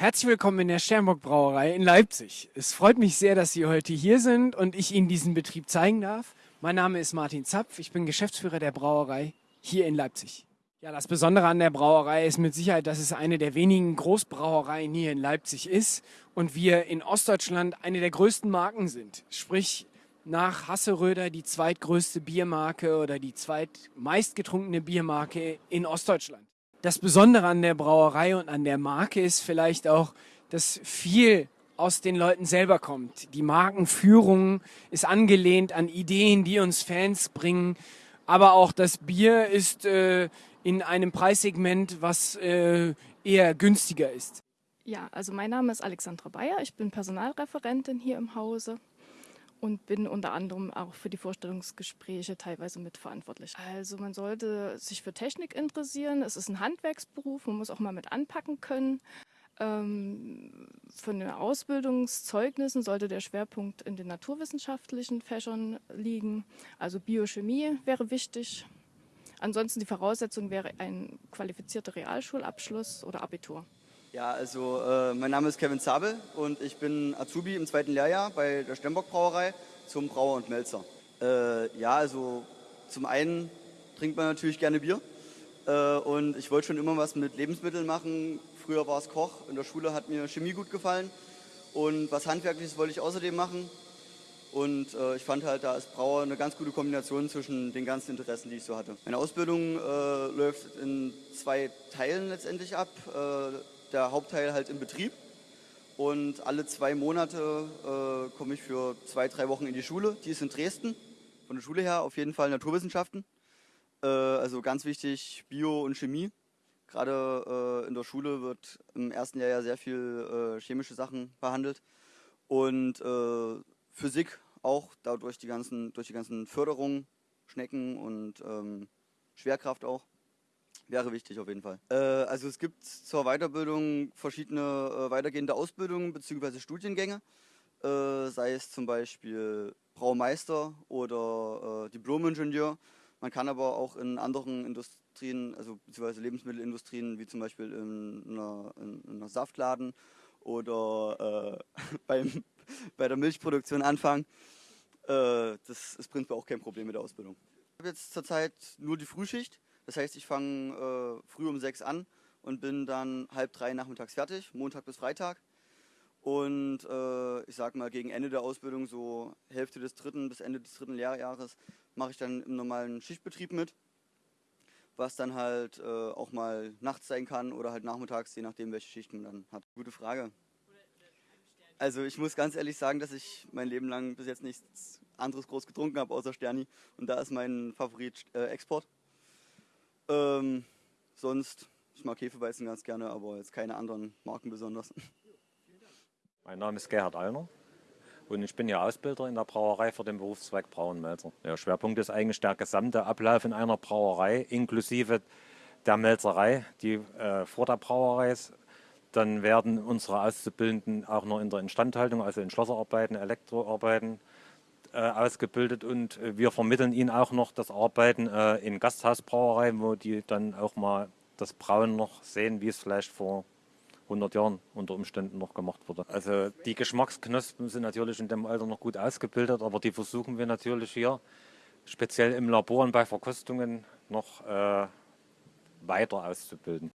Herzlich willkommen in der Sternburg Brauerei in Leipzig. Es freut mich sehr, dass Sie heute hier sind und ich Ihnen diesen Betrieb zeigen darf. Mein Name ist Martin Zapf, ich bin Geschäftsführer der Brauerei hier in Leipzig. Ja, das Besondere an der Brauerei ist mit Sicherheit, dass es eine der wenigen Großbrauereien hier in Leipzig ist und wir in Ostdeutschland eine der größten Marken sind. Sprich, nach Hasseröder die zweitgrößte Biermarke oder die zweitmeistgetrunkene Biermarke in Ostdeutschland. Das Besondere an der Brauerei und an der Marke ist vielleicht auch, dass viel aus den Leuten selber kommt. Die Markenführung ist angelehnt an Ideen, die uns Fans bringen. Aber auch das Bier ist äh, in einem Preissegment, was äh, eher günstiger ist. Ja, also mein Name ist Alexandra Bayer. Ich bin Personalreferentin hier im Hause und bin unter anderem auch für die Vorstellungsgespräche teilweise mitverantwortlich. Also man sollte sich für Technik interessieren. Es ist ein Handwerksberuf, man muss auch mal mit anpacken können. Ähm, von den Ausbildungszeugnissen sollte der Schwerpunkt in den naturwissenschaftlichen Fächern liegen. Also Biochemie wäre wichtig. Ansonsten die Voraussetzung wäre ein qualifizierter Realschulabschluss oder Abitur. Ja, also äh, mein Name ist Kevin Zabel und ich bin Azubi im zweiten Lehrjahr bei der Stembock Brauerei zum Brauer und Melzer. Äh, ja, also zum einen trinkt man natürlich gerne Bier äh, und ich wollte schon immer was mit Lebensmitteln machen. Früher war es Koch, in der Schule hat mir Chemie gut gefallen und was Handwerkliches wollte ich außerdem machen. Und äh, ich fand halt, da ist Brauer eine ganz gute Kombination zwischen den ganzen Interessen, die ich so hatte. Meine Ausbildung äh, läuft in zwei Teilen letztendlich ab. Der Hauptteil halt im Betrieb. Und alle zwei Monate äh, komme ich für zwei, drei Wochen in die Schule. Die ist in Dresden. Von der Schule her auf jeden Fall Naturwissenschaften. Äh, also ganz wichtig Bio und Chemie. Gerade äh, in der Schule wird im ersten Jahr ja sehr viel äh, chemische Sachen behandelt. Und äh, Physik auch, dadurch die ganzen, durch die ganzen Förderungen, Schnecken und ähm, Schwerkraft auch. Wäre wichtig auf jeden Fall. Äh, also es gibt zur Weiterbildung verschiedene äh, weitergehende Ausbildungen bzw. Studiengänge, äh, sei es zum Beispiel Braumeister oder äh, Diplomingenieur. Man kann aber auch in anderen Industrien, also beziehungsweise Lebensmittelindustrien, wie zum Beispiel in einer, in einer Saftladen oder äh, beim, bei der Milchproduktion anfangen. Äh, das ist prinzipiell auch kein Problem mit der Ausbildung. Ich habe jetzt zurzeit nur die Frühschicht. Das heißt, ich fange äh, früh um sechs an und bin dann halb drei nachmittags fertig, Montag bis Freitag. Und äh, ich sag mal, gegen Ende der Ausbildung, so Hälfte des dritten bis Ende des dritten Lehrjahres, mache ich dann im normalen Schichtbetrieb mit. Was dann halt äh, auch mal nachts sein kann oder halt nachmittags, je nachdem, welche Schichten man dann hat. Gute Frage. Also ich muss ganz ehrlich sagen, dass ich mein Leben lang bis jetzt nichts anderes groß getrunken habe außer Sterni. Und da ist mein Favorit äh, Export. Ähm, sonst, ich mag Hefeweizen ganz gerne, aber jetzt keine anderen Marken besonders. Mein Name ist Gerhard Allner und ich bin ja Ausbilder in der Brauerei für den Berufszweig Brauenmelzer. Der Schwerpunkt ist eigentlich der gesamte Ablauf in einer Brauerei, inklusive der Melzerei, die äh, vor der Brauerei ist. Dann werden unsere Auszubildenden auch noch in der Instandhaltung, also in Schlosserarbeiten, Elektroarbeiten, ausgebildet und äh, wir vermitteln ihnen auch noch das Arbeiten äh, in Gasthausbrauereien, wo die dann auch mal das Brauen noch sehen, wie es vielleicht vor 100 Jahren unter Umständen noch gemacht wurde. Also die Geschmacksknospen sind natürlich in dem Alter noch gut ausgebildet, aber die versuchen wir natürlich hier speziell im Labor und bei Verkostungen noch äh, weiter auszubilden.